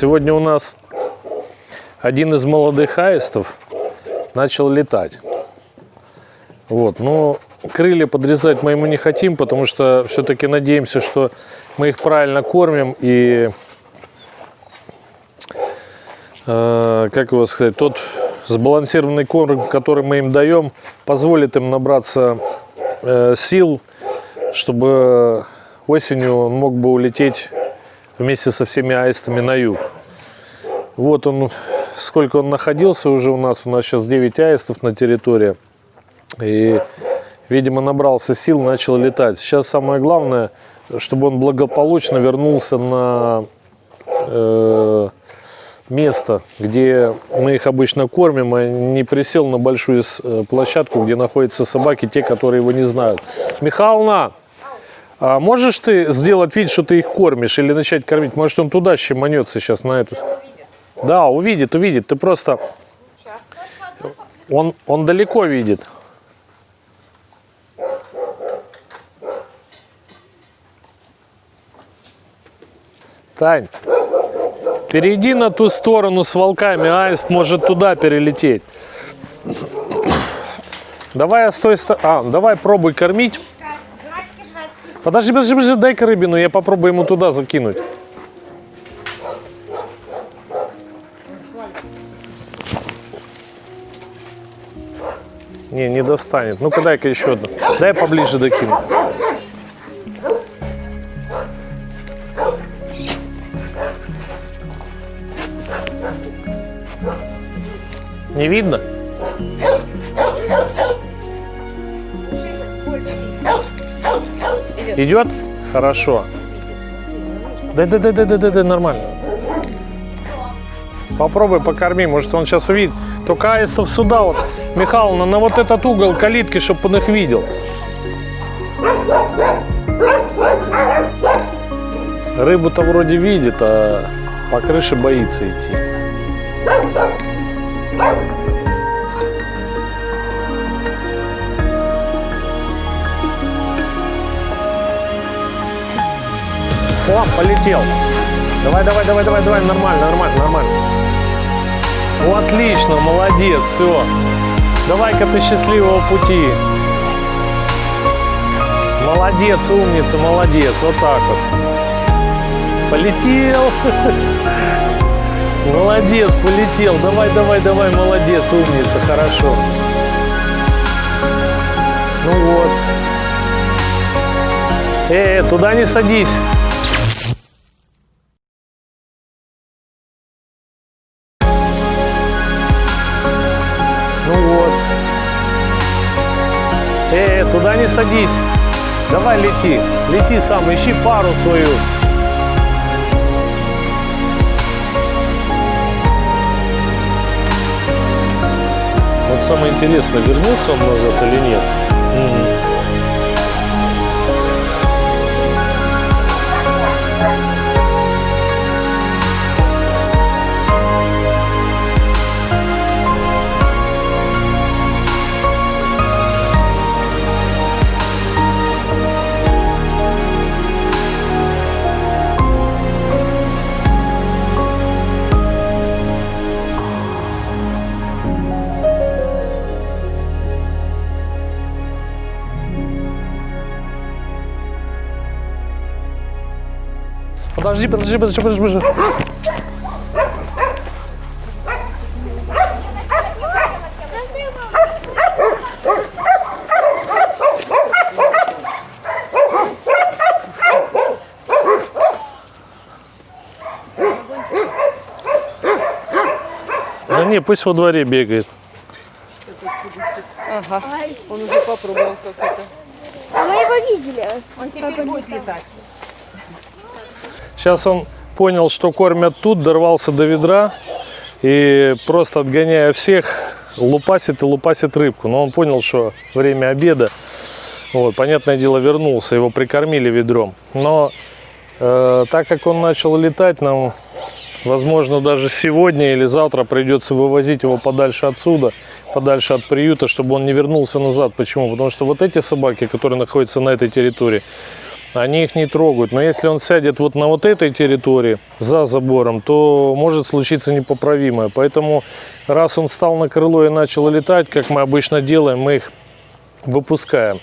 Сегодня у нас один из молодых аистов начал летать. Вот, но крылья подрезать мы ему не хотим, потому что все-таки надеемся, что мы их правильно кормим и, э, как его сказать, тот сбалансированный корм, который мы им даем, позволит им набраться э, сил, чтобы осенью он мог бы улететь вместе со всеми аистами на юг. Вот он, сколько он находился уже у нас, у нас сейчас 9 аистов на территории. И, видимо, набрался сил, начал летать. Сейчас самое главное, чтобы он благополучно вернулся на э, место, где мы их обычно кормим, а не присел на большую э, площадку, где находятся собаки, те, которые его не знают. Михайловна, а можешь ты сделать вид, что ты их кормишь или начать кормить? Может, он туда щеманется сейчас на эту... Да, увидит, увидит. Ты просто... Он, он далеко видит. Тань, перейди на ту сторону с волками, аист может туда перелететь. Давай с той стороны... А, давай пробуй кормить. Подожди, подожди, подожди, дай-ка рыбину, я попробую ему туда закинуть. Не, не достанет. Ну-ка дай-ка еще одну. Дай поближе докину. Не видно? Идет? Хорошо. Да, да, да, да, да, да, да, нормально. Попробуй покорми, может он сейчас увидит. Только аистов сюда вот, Михайловна, на вот этот угол калитки, чтобы он их видел. Рыбу-то вроде видит, а по крыше боится идти. О, полетел. Давай, давай, давай, давай, давай, нормально, нормально, нормально. О, отлично, молодец, все. Давай-ка ты счастливого пути. Молодец, умница, молодец, вот так вот. Полетел. Молодец, полетел. Давай, давай, давай, молодец, умница, хорошо. Ну вот. Э, туда не садись. Туда не садись. Давай лети. Лети сам, ищи пару свою. Вот самое интересное, вернется он назад или нет. Угу. Подожди, подожди, подожди, подожди, подожди. Да не, пусть во дворе бегает. Ага, он уже попробовал как это. А мы его видели. Он теперь будет летать. Сейчас он понял, что кормят тут, дорвался до ведра и просто отгоняя всех, лупасит и лупасит рыбку. Но он понял, что время обеда. Вот, понятное дело, вернулся, его прикормили ведром. Но э, так как он начал летать, нам, возможно, даже сегодня или завтра придется вывозить его подальше отсюда, подальше от приюта, чтобы он не вернулся назад. Почему? Потому что вот эти собаки, которые находятся на этой территории, они их не трогают. Но если он сядет вот на вот этой территории, за забором, то может случиться непоправимое. Поэтому, раз он встал на крыло и начал летать, как мы обычно делаем, мы их выпускаем.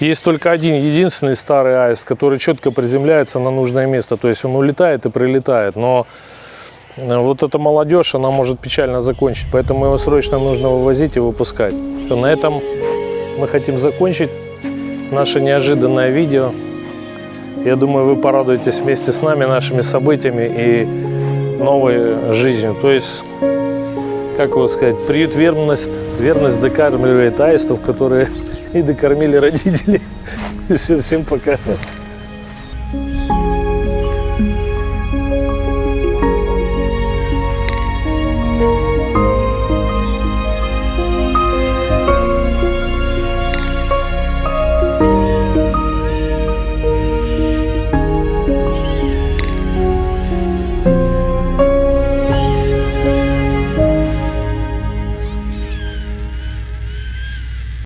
Есть только один, единственный старый аист, который четко приземляется на нужное место. То есть он улетает и прилетает. Но э, вот эта молодежь, она может печально закончить. Поэтому его срочно нужно вывозить и выпускать. На этом мы хотим закончить наше неожиданное видео. Я думаю, вы порадуетесь вместе с нами нашими событиями и новой жизнью. То есть, как его сказать, приют верность, верность докармливает аистов, которые и докормили родители. Все, всем пока.